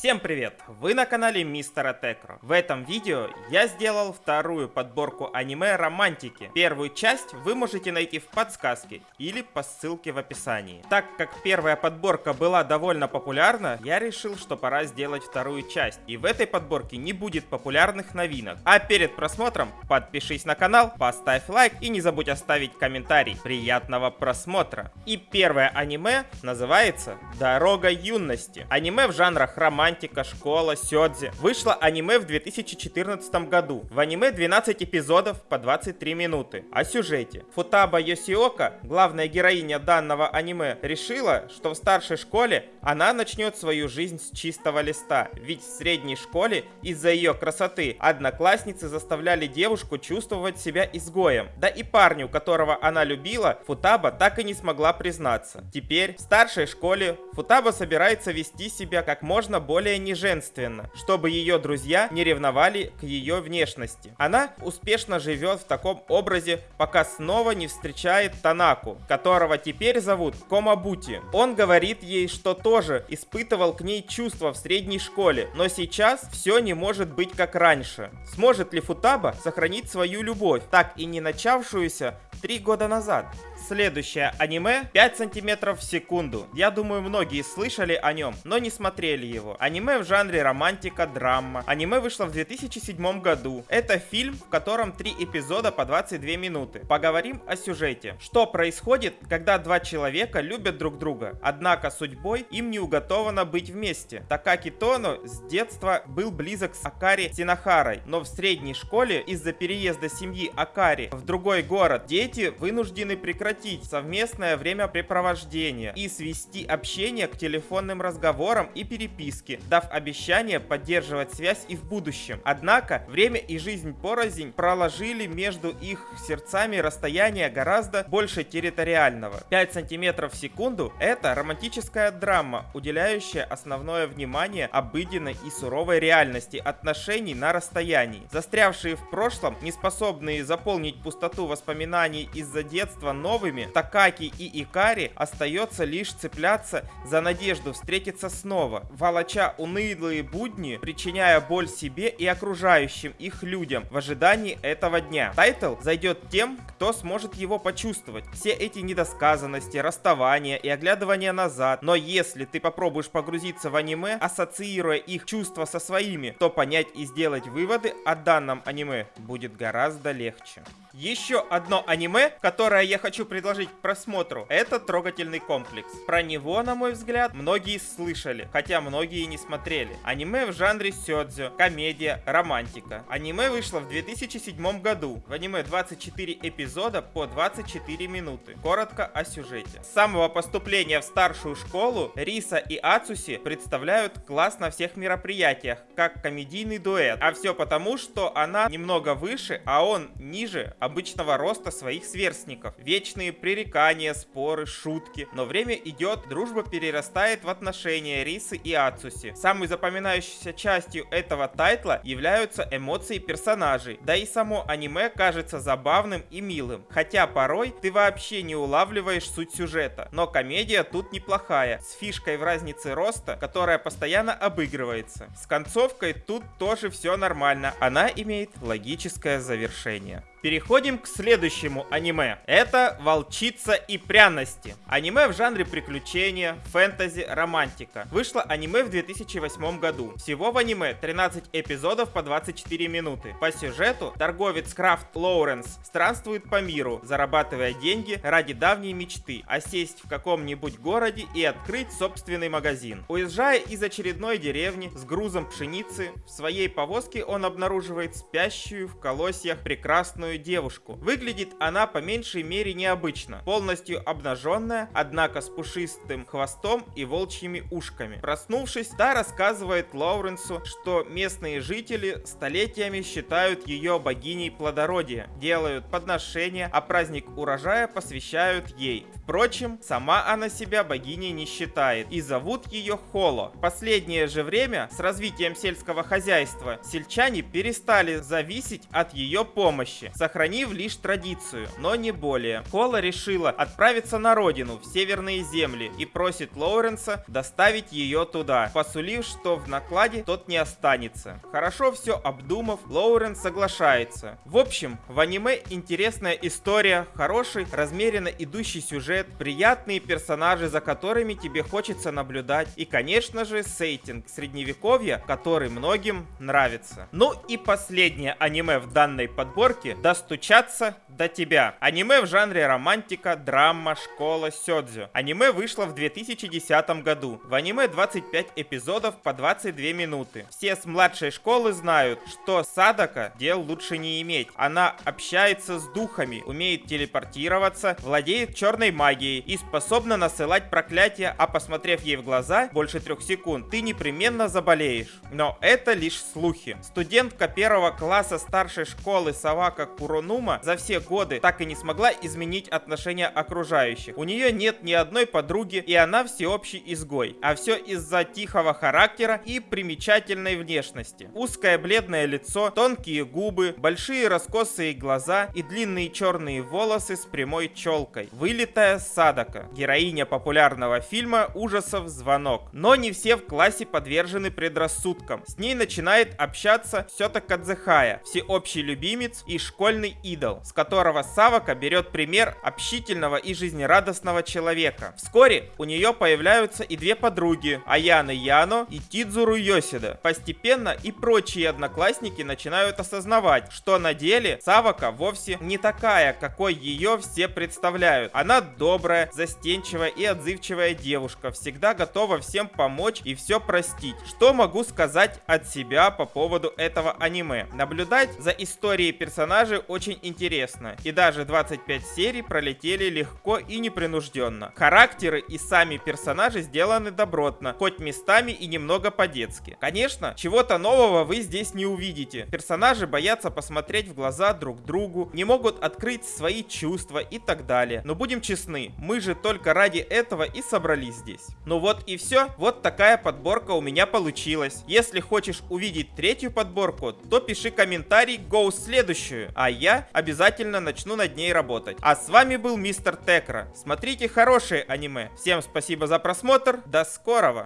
Всем привет! Вы на канале Мистера Текро. В этом видео я сделал вторую подборку аниме романтики. Первую часть вы можете найти в подсказке или по ссылке в описании. Так как первая подборка была довольно популярна, я решил, что пора сделать вторую часть. И в этой подборке не будет популярных новинок. А перед просмотром подпишись на канал, поставь лайк и не забудь оставить комментарий. Приятного просмотра! И первое аниме называется «Дорога юности». Аниме в жанрах романтики романтика, школа, сёдзи. Вышло аниме в 2014 году. В аниме 12 эпизодов по 23 минуты. О сюжете. Футаба Йосиока, главная героиня данного аниме, решила, что в старшей школе она начнет свою жизнь с чистого листа. Ведь в средней школе из-за ее красоты одноклассницы заставляли девушку чувствовать себя изгоем. Да и парню, которого она любила, Футаба так и не смогла признаться. Теперь в старшей школе Футаба собирается вести себя как можно более более неженственно, чтобы ее друзья не ревновали к ее внешности. Она успешно живет в таком образе, пока снова не встречает Танаку, которого теперь зовут Комабути. Он говорит ей, что тоже испытывал к ней чувства в средней школе, но сейчас все не может быть как раньше. Сможет ли Футаба сохранить свою любовь, так и не начавшуюся три года назад? Следующее аниме 5 сантиметров в секунду. Я думаю, многие слышали о нем, но не смотрели его. Аниме в жанре романтика, драма. Аниме вышло в 2007 году. Это фильм, в котором три эпизода по 22 минуты. Поговорим о сюжете. Что происходит, когда два человека любят друг друга, однако судьбой им не уготовано быть вместе. Такаки Тоно с детства был близок с Акари Синахарой, но в средней школе из-за переезда семьи Акари в другой город дети вынуждены прекратить сократить совместное времяпрепровождение и свести общение к телефонным разговорам и переписке, дав обещание поддерживать связь и в будущем. Однако, время и жизнь порознь проложили между их сердцами расстояние гораздо больше территориального. 5 сантиметров в секунду – это романтическая драма, уделяющая основное внимание обыденной и суровой реальности отношений на расстоянии. Застрявшие в прошлом, не способные заполнить пустоту воспоминаний из-за детства новыми новыми, Такаки и Акари остается лишь цепляться за надежду встретиться снова, волоча унылые будни, причиняя боль себе и окружающим их людям в ожидании этого дня. Title зайдет тем, кто сможет его почувствовать. Все эти недосказанности, расставания и оглядывания назад. Но если ты попробуешь погрузиться в аниме, ассоциируя их чувства со своими, то понять и сделать выводы о данном аниме будет гораздо легче. Еще одно аниме, которое я хочу предложить к просмотру, это «Трогательный комплекс». Про него, на мой взгляд, многие слышали, хотя многие не смотрели. Аниме в жанре сёдзю, комедия, романтика. Аниме вышло в 2007 году. В аниме 24 эпизода по 24 минуты. Коротко о сюжете. С самого поступления в старшую школу Риса и Ацуси представляют класс на всех мероприятиях, как комедийный дуэт. А все потому, что она немного выше, а он ниже обычного роста своих сверстников. Вечные пререкания, споры, шутки. Но время идет, дружба перерастает в отношения Рисы и Ацуси. Самой запоминающейся частью этого тайтла являются эмоции персонажей. Да и само аниме кажется забавным и милым. Хотя порой ты вообще не улавливаешь суть сюжета. Но комедия тут неплохая, с фишкой в разнице роста, которая постоянно обыгрывается. С концовкой тут тоже все нормально, она имеет логическое завершение. Переходим к следующему аниме. Это «Волчица и пряности». Аниме в жанре приключения, фэнтези, романтика. Вышло аниме в 2008 году. Всего в аниме 13 эпизодов по 24 минуты. По сюжету торговец Крафт Лоуренс странствует по миру, зарабатывая деньги ради давней мечты, осесть в каком-нибудь городе и открыть собственный магазин. Уезжая из очередной деревни с грузом пшеницы, в своей повозке он обнаруживает спящую в колосьях прекрасную прекрасную девушку. Выглядит она по меньшей мере необычно. Полностью обнаженная, однако с пушистым хвостом и волчьими ушками. Проснувшись, та рассказывает Лоуренсу, что местные жители столетиями считают ее богиней плодородия, делают подношения, а праздник урожая посвящают ей. Впрочем, сама она себя богиней не считает и зовут ее Холо. Последнее же время с развитием сельского хозяйства сельчане перестали зависеть от ее помощи сохранив лишь традицию, но не более. Кола решила отправиться на родину, в северные земли, и просит Лоуренса доставить ее туда, посулив, что в накладе тот не останется. Хорошо все обдумав, Лоуренс соглашается. В общем, в аниме интересная история, хороший, размеренно идущий сюжет, приятные персонажи, за которыми тебе хочется наблюдать, и, конечно же, сеттинг средневековья, который многим нравится. Ну и последнее аниме в данной подборке «Достучаться до тебя». Аниме в жанре романтика, драма, школа, сёдзю. Аниме вышло в 2010 году. В аниме 25 эпизодов по 22 минуты. Все с младшей школы знают, что Садака дел лучше не иметь. Она общается с духами, умеет телепортироваться, владеет черной магией и способна насылать проклятия, а посмотрев ей в глаза больше трех секунд, ты непременно заболеешь. Но это лишь слухи. Студентка первого класса старшей школы Савака Куронума за все годы так и не смогла изменить отношения окружающих. У нее нет ни одной подруги, и она всеобщий изгой. А все из-за тихого характера и примечательной внешности. Узкое бледное лицо, тонкие губы, большие раскосые глаза и длинные черные волосы с прямой челкой. Вылитая Садака, героиня популярного фильма ужасов «Звонок». Но не все в классе подвержены предрассудкам. С ней начинает общаться Сёта Кадзехая, всеобщий любимец и школьный идол, с которого Савака берет пример общительного и жизнерадостного человека. Вскоре у нее появляются и две подруги, Аяна Яно и Тидзуру Йосида. Постепенно и прочие одноклассники начинают осознавать, что на деле Савака вовсе не такая, какой ее все представляют. Она добрая, застенчивая и отзывчивая девушка, всегда готова всем помочь и все простить. Что могу сказать от себя по поводу этого аниме? Наблюдать за историей персонажей очень интересно, и даже 25 серий пролетели легко и непринужденно. Характеры и сами персонажи сделаны добротно, хоть местами и немного по-детски. Конечно, чего-то нового вы здесь не увидите. Персонажи боятся посмотреть в глаза друг другу, не могут открыть свои чувства и так далее. Но будем честны, мы же только ради этого и собрались здесь. Ну вот и все, вот такая подборка у меня получилась. Если хочешь увидеть третью подборку, то пиши комментарий «Go следующую», я обязательно начну над ней работать. А с вами был Мистер Текра. Смотрите хорошие аниме. Всем спасибо за просмотр, до скорого!